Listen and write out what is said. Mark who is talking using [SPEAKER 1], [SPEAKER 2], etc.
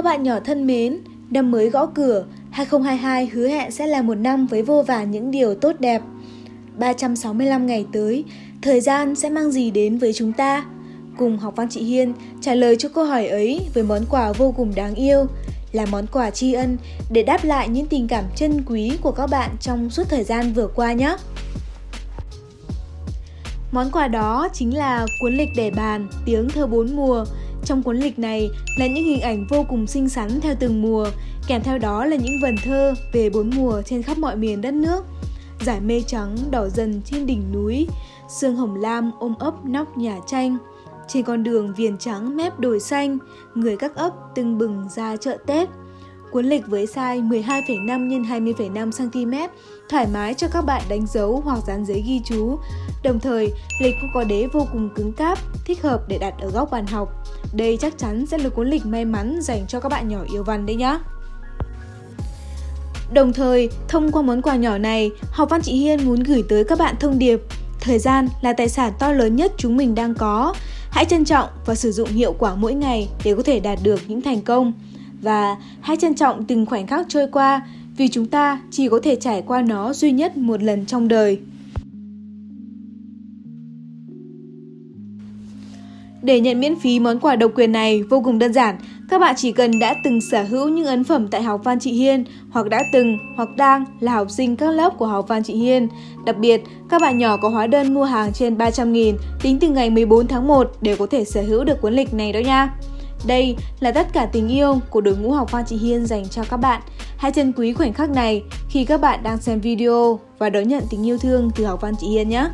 [SPEAKER 1] Các bạn nhỏ thân mến, năm mới gõ cửa, 2022 hứa hẹn sẽ là một năm với vô vàn những điều tốt đẹp. 365 ngày tới, thời gian sẽ mang gì đến với chúng ta? Cùng học văn chị Hiên trả lời cho câu hỏi ấy với món quà vô cùng đáng yêu, là món quà tri ân để đáp lại những tình cảm chân quý của các bạn trong suốt thời gian vừa qua nhé. Món quà đó chính là cuốn lịch để bàn Tiếng thơ bốn mùa. Trong cuốn lịch này là những hình ảnh vô cùng xinh xắn theo từng mùa, kèm theo đó là những vần thơ về bốn mùa trên khắp mọi miền đất nước. Giải mây trắng đỏ dần trên đỉnh núi, sương hồng lam ôm ấp nóc nhà tranh. Trên con đường viền trắng mép đồi xanh, người các ấp tưng bừng ra chợ Tết. Cuốn lịch với size 12,5 x 20,5 cm, thoải mái cho các bạn đánh dấu hoặc dán giấy ghi chú. Đồng thời, lịch cũng có đế vô cùng cứng cáp, thích hợp để đặt ở góc bàn học. Đây chắc chắn sẽ là cuốn lịch may mắn dành cho các bạn nhỏ yêu văn đấy nhá. Đồng thời, thông qua món quà nhỏ này, Học Văn Chị Hiên muốn gửi tới các bạn thông điệp Thời gian là tài sản to lớn nhất chúng mình đang có. Hãy trân trọng và sử dụng hiệu quả mỗi ngày để có thể đạt được những thành công. Và hãy trân trọng từng khoảnh khắc trôi qua vì chúng ta chỉ có thể trải qua nó duy nhất một lần trong đời. Để nhận miễn phí món quà độc quyền này vô cùng đơn giản, các bạn chỉ cần đã từng sở hữu những ấn phẩm tại học Văn trị Hiên hoặc đã từng hoặc đang là học sinh các lớp của học Văn trị Hiên. Đặc biệt, các bạn nhỏ có hóa đơn mua hàng trên 300.000 tính từ ngày 14 tháng 1 đều có thể sở hữu được cuốn lịch này đó nha. Đây là tất cả tình yêu của đội ngũ học Văn Chị Hiên dành cho các bạn. Hãy trân quý khoảnh khắc này khi các bạn đang xem video và đón nhận tình yêu thương từ học Văn Chị Hiên nhé.